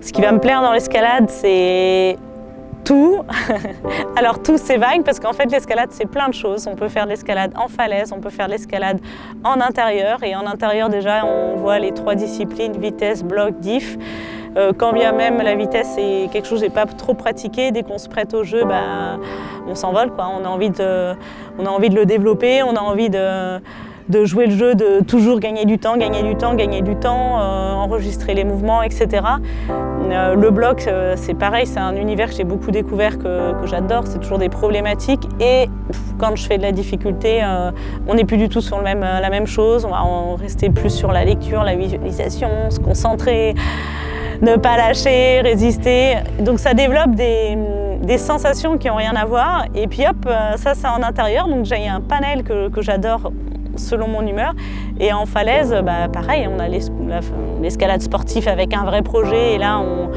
Ce qui va me plaire dans l'escalade, c'est tout. Alors tout c'est vague parce qu'en fait l'escalade c'est plein de choses. On peut faire de l'escalade en falaise, on peut faire de l'escalade en intérieur et en intérieur déjà on voit les trois disciplines, vitesse, bloc, diff. Euh, quand bien même la vitesse est quelque chose que j'ai pas trop pratiqué, dès qu'on se prête au jeu, bah, on s'envole. On, on a envie de le développer, on a envie de, de jouer le jeu, de toujours gagner du temps, gagner du temps, gagner du temps, euh, enregistrer les mouvements, etc. Euh, le bloc, euh, c'est pareil, c'est un univers que j'ai beaucoup découvert, que, j'adore, c'est toujours des problématiques et quand je fais de la difficulté, on n'est plus du tout sur la même chose, on va rester plus sur la lecture, la visualisation, se concentrer, ne pas lâcher, résister. Donc ça développe des, sensations qui n'ont rien à voir et puis hop, ça c'est en intérieur, donc j'ai un panel que j'adore selon mon humeur. Et en falaise, bah, pareil, on a l'escalade sportive avec un vrai projet et là on,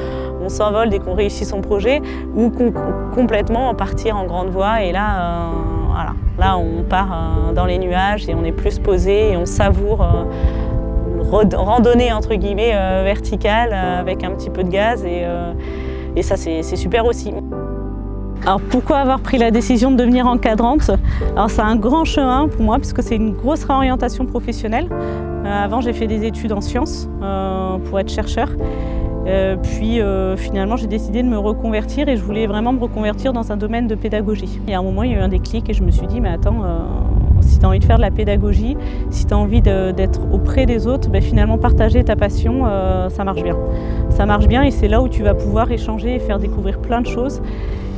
s'envole dès qu'on réussit son projet ou complètement partir en grande voie et là, euh, voilà, là on part euh, dans les nuages et on est plus posé et on savoure euh, randonnée entre guillemets verticale avec un petit peu de gaz et, et ça c'est super aussi. Alors pourquoi avoir pris la décision de devenir encadrante Alors c'est un grand chemin pour moi puisque c'est une grosse réorientation professionnelle. Euh, avant j'ai fait des études en sciences euh, pour être chercheur. Euh, puis finalement j'ai décidé de me reconvertir et je voulais vraiment me reconvertir dans un domaine de pédagogie. Et à un moment il y a eu un déclic et je me suis dit mais attends, si tu as envie de faire de la pédagogie, si tu as envie d'être auprès des autres, ben finalement partager ta passion, ça marche bien. Ça marche bien et c'est là où tu vas pouvoir échanger et faire découvrir plein de choses.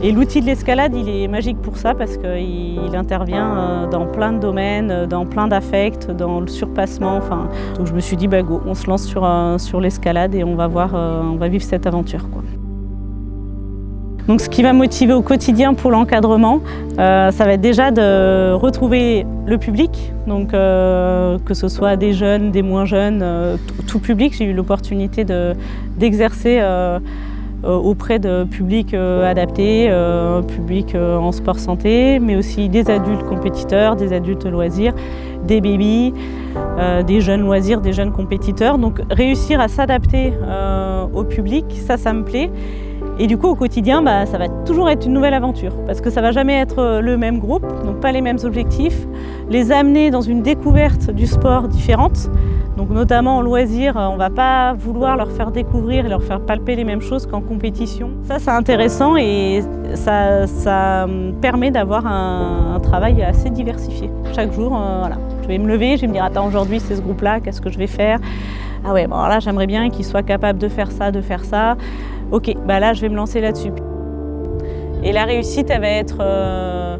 Et l'outil de l'escalade, il est magique pour ça parce qu'il intervient euh, dans plein de domaines, euh, dans plein d'affects, dans le surpassement. Enfin, donc je me suis dit, bah go, on se lance sur, euh, sur l'escalade et on va, voir, on va vivre cette aventure. Donc ce qui va motiver au quotidien pour l'encadrement, ça va être déjà de retrouver le public, donc que ce soit des jeunes, des moins jeunes, tout public. J'ai eu l'opportunité d'exercer euh, auprès de publics euh, adaptés, euh, public en sport santé, mais aussi des adultes compétiteurs, des adultes loisirs, des bébés, des jeunes loisirs, des jeunes compétiteurs. Donc réussir à s'adapter au public, ça, ça me plaît. Et du coup, au quotidien, bah, ça va toujours être une nouvelle aventure parce que ça va jamais être le même groupe, donc pas les mêmes objectifs. Les amener dans une découverte du sport différente, donc notamment en loisir, on ne va pas vouloir leur faire découvrir et leur faire palper les mêmes choses qu'en compétition. Ça, c'est intéressant et ça, permet d'avoir un, travail assez diversifié. Chaque jour, euh, voilà. je vais me lever, je vais me dire « Attends, aujourd'hui, c'est ce groupe-là, qu'est-ce que je vais faire ?» Ah ouais, bon, là, j'aimerais bien qu'ils soient capables de faire ça, de faire ça. Ok, bah là, je vais me lancer là-dessus. Et la réussite, elle va être... Euh,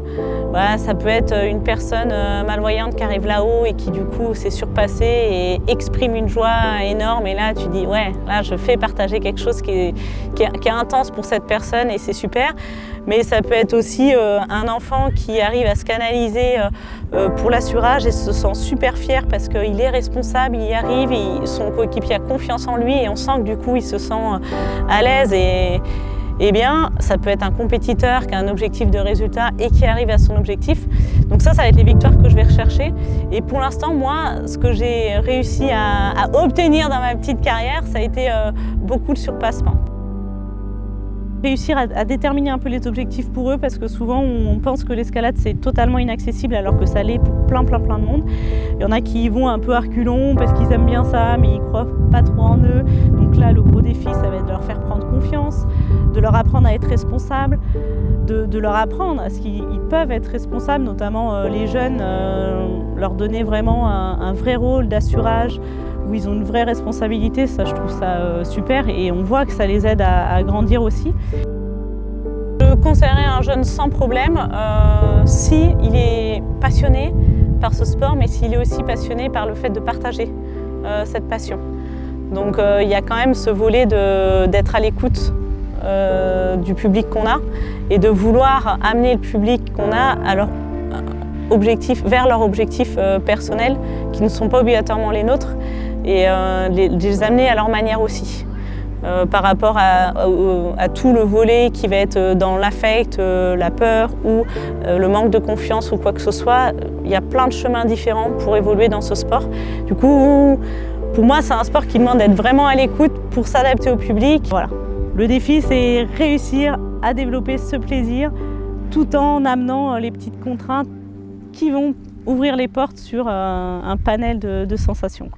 ça peut être une personne euh, malvoyante qui arrive là-haut et qui du coup s'est surpassée et exprime une joie énorme. Et là, tu dis, ouais, là, je fais partager quelque chose qui est, intense pour cette personne et c'est super. Mais ça peut être aussi euh, un enfant qui arrive à se canaliser pour l'assurage et se sent super fier parce qu'il est responsable, il y arrive, son coéquipier a confiance en lui et on sent que du coup, il se sent à l'aise. et eh bien, ça peut être un compétiteur qui a un objectif de résultat et qui arrive à son objectif. Donc ça, ça va être les victoires que je vais rechercher. Et pour l'instant, moi, ce que j'ai réussi à, obtenir dans ma petite carrière, ça a été euh, beaucoup de surpassement réussir à, déterminer un peu les objectifs pour eux parce que souvent on pense que l'escalade c'est totalement inaccessible alors que ça l'est pour plein plein plein de monde. Il y en a qui y vont un peu à reculons parce qu'ils aiment bien ça mais ils croient pas trop en eux. Donc là le gros défi ça va être de leur faire prendre confiance, de leur apprendre à être responsables, de, leur apprendre à ce qu'ils peuvent être responsables, notamment euh, les jeunes, euh, leur donner vraiment un vrai rôle d'assurage, où ils ont une vraie responsabilité, ça je trouve ça euh, super et on voit que ça les aide à, grandir aussi. Je conseillerais un jeune sans problème euh, si il est passionné par ce sport mais s'il est aussi passionné par le fait de partager euh, cette passion. Donc il y a quand même ce volet d'être à l'écoute du public qu'on a et de vouloir amener le public qu'on a vers leurs objectifs personnels qui ne sont pas obligatoirement les nôtres et euh, les, amener à leur manière aussi. Euh, par rapport à, tout le volet qui va être dans l'affect, euh, la peur ou le manque de confiance ou quoi que ce soit, il y a plein de chemins différents pour évoluer dans ce sport. Du coup, Pour moi, c'est un sport qui demande d'être vraiment à l'écoute pour s'adapter au public. Voilà. Le défi, c'est réussir à développer ce plaisir tout en amenant les petites contraintes qui vont ouvrir les portes sur un panel de sensations.